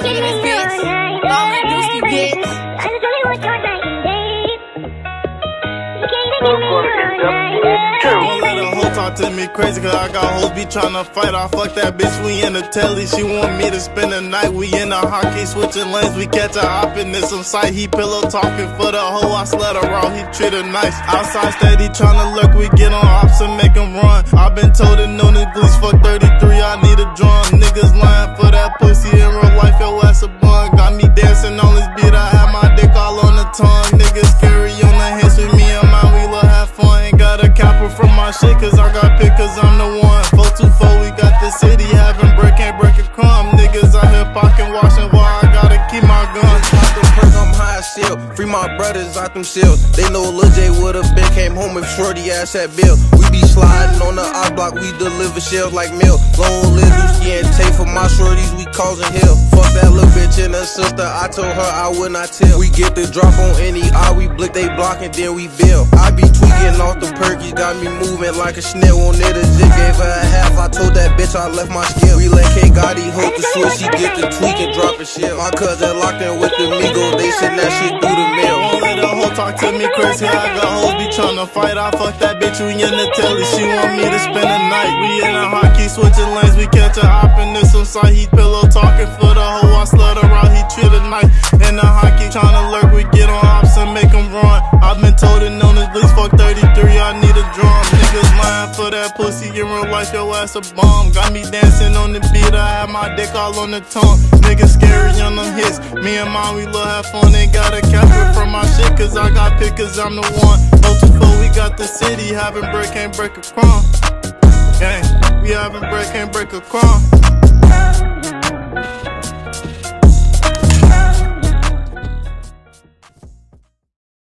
Don't give me sticks. Don't the. Talk to me crazy, cause I got hoes be tryna fight. I fuck that bitch, we in the telly. She want me to spend the night. We in the hockey, switching lanes. We catch a hop in some sight. He pillow talking for the hoe. I her around, he treat her nice. Outside steady, tryna look. We get on ops and make him run. i been told it no niggas, fuck 33. I need a drum. Niggas lying for that pussy. My shit, cause I got pick, cause I'm the one. 424, we got the city having break, ain't break a crumb. Niggas out here pocket washing while I gotta keep my gun. I'm high still. Free my brothers out them cells. They know Lil J would've been came home if Shorty ass had bill. We be sliding on the I block, we deliver shells like milk. Long live Lucy and Tay for my shorties, we causing hell. Fuck that little bitch her sister, I told her I would not tell. We get the drop on any eye, we blick they block and then we bill. I be tweaking off the perky, got me moving like a snail on it. A zig gave her a half, I told that bitch I left my skill. We let K Gotti hold the switch, she get the tweak and drop a shit. My cousin locked in with the Migo, they send that shit through the mail. Won't let talk to me crazy, I got hoes be tryna fight. I fuck that bitch, we in the telly, she want me to spend the night. We in the hockey, switching lanes, we catch a hop in this some side. He pillow talking for for that pussy, in real life, your ass a bum. Got me dancing on the beat, I have my dick all on the tongue. Niggas scary on them hits, me and mom, we love have fun. Ain't gotta capture from my shit, cause I got pick, cause I'm the one. 024, we got the city, having break, can't break a crumb. Gang, we having break, can't break a crumb.